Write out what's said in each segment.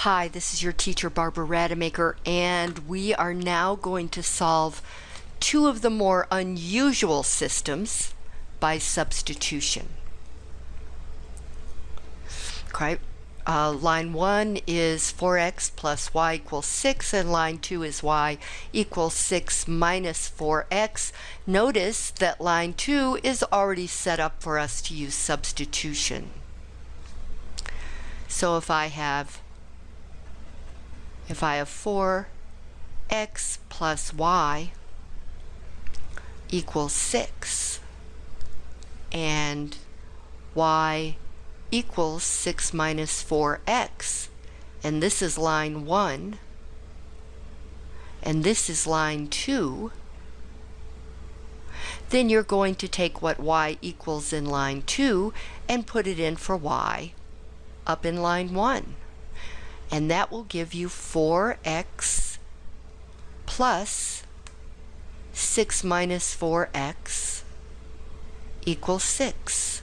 Hi, this is your teacher Barbara Rademacher and we are now going to solve two of the more unusual systems by substitution. Okay, uh, line 1 is 4x plus y equals 6 and line 2 is y equals 6 minus 4x. Notice that line 2 is already set up for us to use substitution. So if I have if I have 4x plus y equals 6 and y equals 6 minus 4x and this is line 1 and this is line 2 then you're going to take what y equals in line 2 and put it in for y up in line 1 and that will give you 4x plus 6 minus 4x equals 6.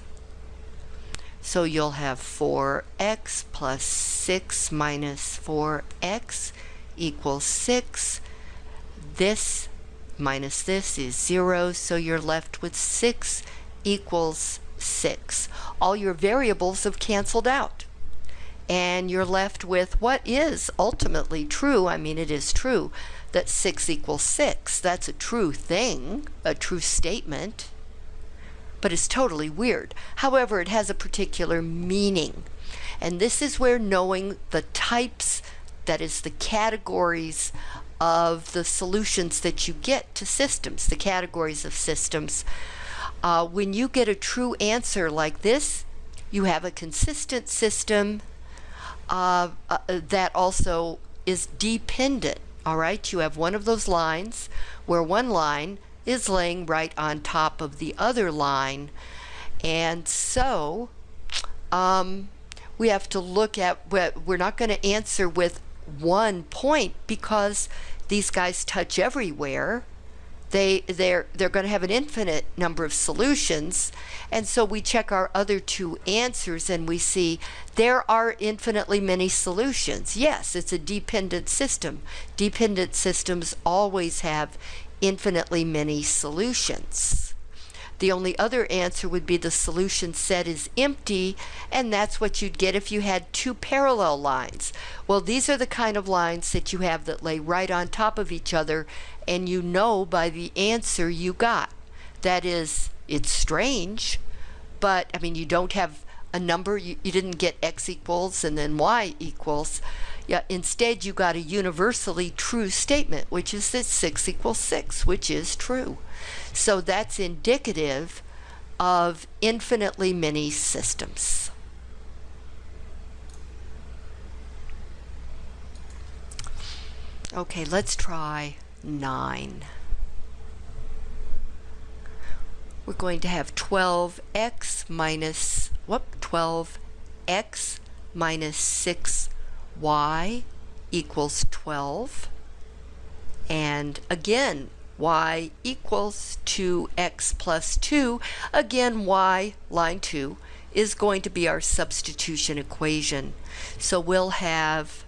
So you'll have 4x plus 6 minus 4x equals 6. This minus this is 0, so you're left with 6 equals 6. All your variables have canceled out and you're left with what is ultimately true. I mean, it is true that 6 equals 6. That's a true thing, a true statement, but it's totally weird. However, it has a particular meaning. And this is where knowing the types, that is the categories of the solutions that you get to systems, the categories of systems, uh, when you get a true answer like this, you have a consistent system uh, uh, that also is dependent. All right, you have one of those lines where one line is laying right on top of the other line. And so um, we have to look at, we're not going to answer with one point because these guys touch everywhere they they're they're going to have an infinite number of solutions. And so we check our other two answers and we see there are infinitely many solutions. Yes it's a dependent system. Dependent systems always have infinitely many solutions the only other answer would be the solution set is empty, and that's what you'd get if you had two parallel lines. Well, these are the kind of lines that you have that lay right on top of each other, and you know by the answer you got. That is, it's strange, but I mean, you don't have a number, you, you didn't get x equals and then y equals. Yeah, instead, you got a universally true statement, which is that 6 equals 6, which is true. So that's indicative of infinitely many systems. Okay, let's try 9. We're going to have 12x minus, whoop, 12x minus 6y equals 12. And again, y equals 2x plus 2. Again, y, line 2, is going to be our substitution equation. So we'll have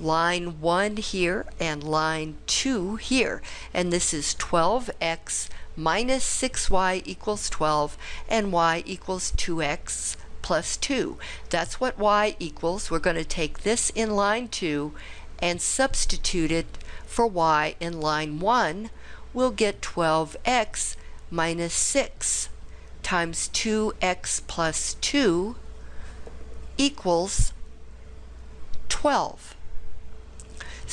line 1 here and line 2 here. And this is 12x minus 6y equals 12 and y equals 2x plus 2. That's what y equals. We're going to take this in line 2 and substitute it for y in line 1 we'll get 12x minus 6 times 2x plus 2 equals 12.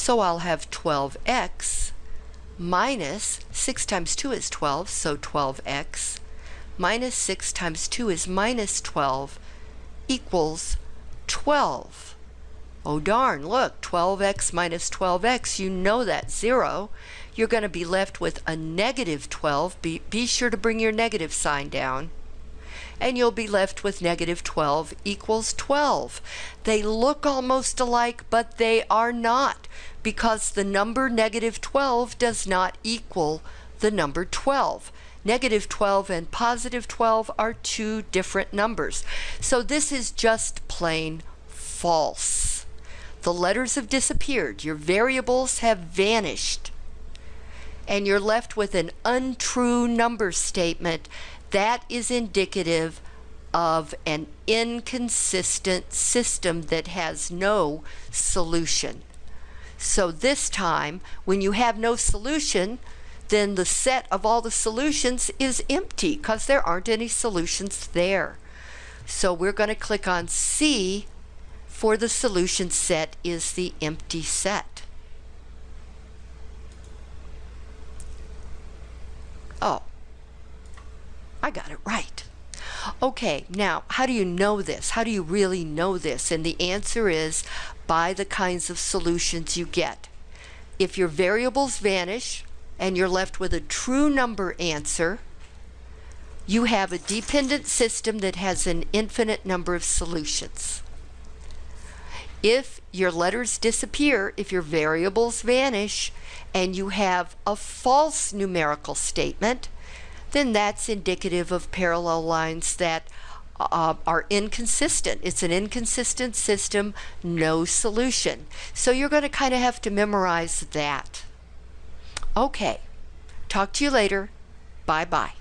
So I'll have 12x minus 6 times 2 is 12, so 12x minus 6 times 2 is minus 12 equals 12. Oh darn, look, 12x minus 12x, you know that's 0 you're going to be left with a negative 12. Be, be sure to bring your negative sign down. And you'll be left with negative 12 equals 12. They look almost alike, but they are not because the number negative 12 does not equal the number 12. Negative 12 and positive 12 are two different numbers. So this is just plain false. The letters have disappeared. Your variables have vanished. And you're left with an untrue number statement. That is indicative of an inconsistent system that has no solution. So this time, when you have no solution, then the set of all the solutions is empty because there aren't any solutions there. So we're going to click on C for the solution set is the empty set. Oh, I got it right. Okay, now how do you know this? How do you really know this? And the answer is by the kinds of solutions you get. If your variables vanish and you're left with a true number answer, you have a dependent system that has an infinite number of solutions. If your letters disappear, if your variables vanish, and you have a false numerical statement, then that's indicative of parallel lines that uh, are inconsistent. It's an inconsistent system, no solution. So you're going to kind of have to memorize that. Okay, talk to you later. Bye bye.